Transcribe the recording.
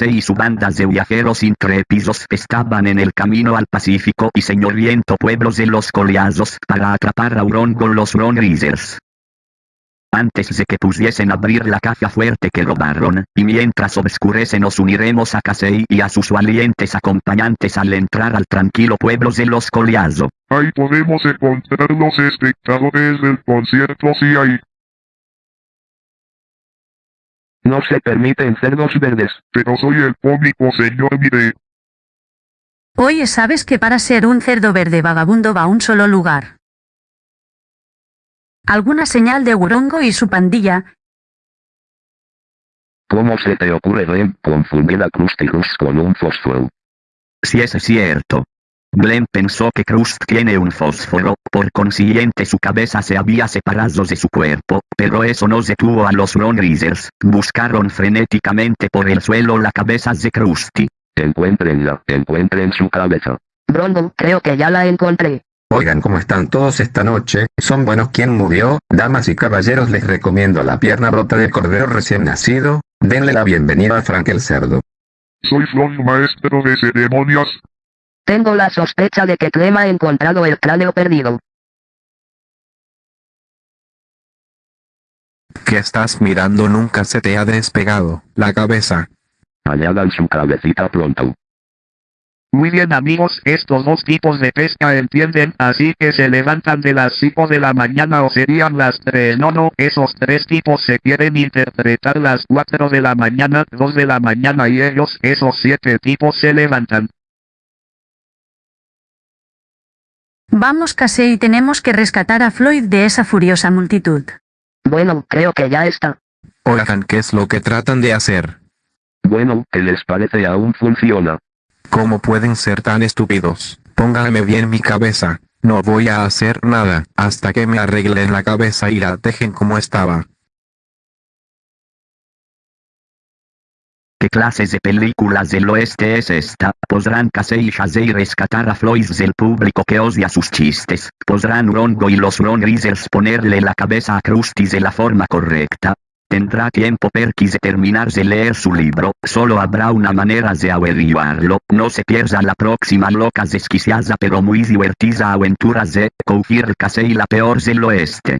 Y su banda de viajeros intrépidos estaban en el camino al Pacífico y señoriento pueblos de los Coliazos para atrapar a Huron con los Ron Reasers. Antes de que pudiesen abrir la caja fuerte que robaron, y mientras obscurece nos uniremos a Casey y a sus valientes acompañantes al entrar al tranquilo pueblo de los Coliazo. Ahí podemos encontrar los espectadores del concierto si hay. No se permiten cerdos verdes. Pero soy el público, señor Mire. Oye, ¿sabes que para ser un cerdo verde vagabundo va a un solo lugar? ¿Alguna señal de Gurongo y su pandilla? ¿Cómo se te ocurre, Rem, confundir a Krusty Krust con un fósforo? Si es cierto. Glenn pensó que Krust tiene un fósforo, por consiguiente su cabeza se había separado de su cuerpo, pero eso no detuvo a los Ron Reasers, buscaron frenéticamente por el suelo la cabeza de Krusty. Encuéntrenla, encuentren su cabeza. Brondon, creo que ya la encontré. Oigan cómo están todos esta noche, son buenos quien murió, damas y caballeros les recomiendo la pierna rota de cordero recién nacido, denle la bienvenida a Frank el cerdo. Soy Flon, maestro de ceremonias. Tengo la sospecha de que Clem ha encontrado el cráneo perdido. ¿Qué estás mirando? Nunca se te ha despegado la cabeza. Añadan su cabecita pronto. Muy bien amigos, estos dos tipos de pesca entienden, así que se levantan de las 5 de la mañana o serían las 3. No, no, esos tres tipos se quieren interpretar las 4 de la mañana, 2 de la mañana y ellos, esos siete tipos se levantan. Vamos Casey tenemos que rescatar a Floyd de esa furiosa multitud. Bueno, creo que ya está. Oigan, ¿qué es lo que tratan de hacer? Bueno, ¿qué les parece aún funciona? ¿Cómo pueden ser tan estúpidos? Póngame bien mi cabeza. No voy a hacer nada hasta que me arreglen la cabeza y la dejen como estaba. ¿Qué clases de películas del oeste es esta? ¿Podrán Casey y rescatar a Floyd del público que odia sus chistes? ¿Podrán Rongo y los Ron ponerle la cabeza a Krusty de la forma correcta? Tendrá tiempo Perky de terminar de leer su libro, solo habrá una manera de averiguarlo, no se pierda la próxima loca desquiciada pero muy divertida aventura de Cougir Casey la peor del oeste.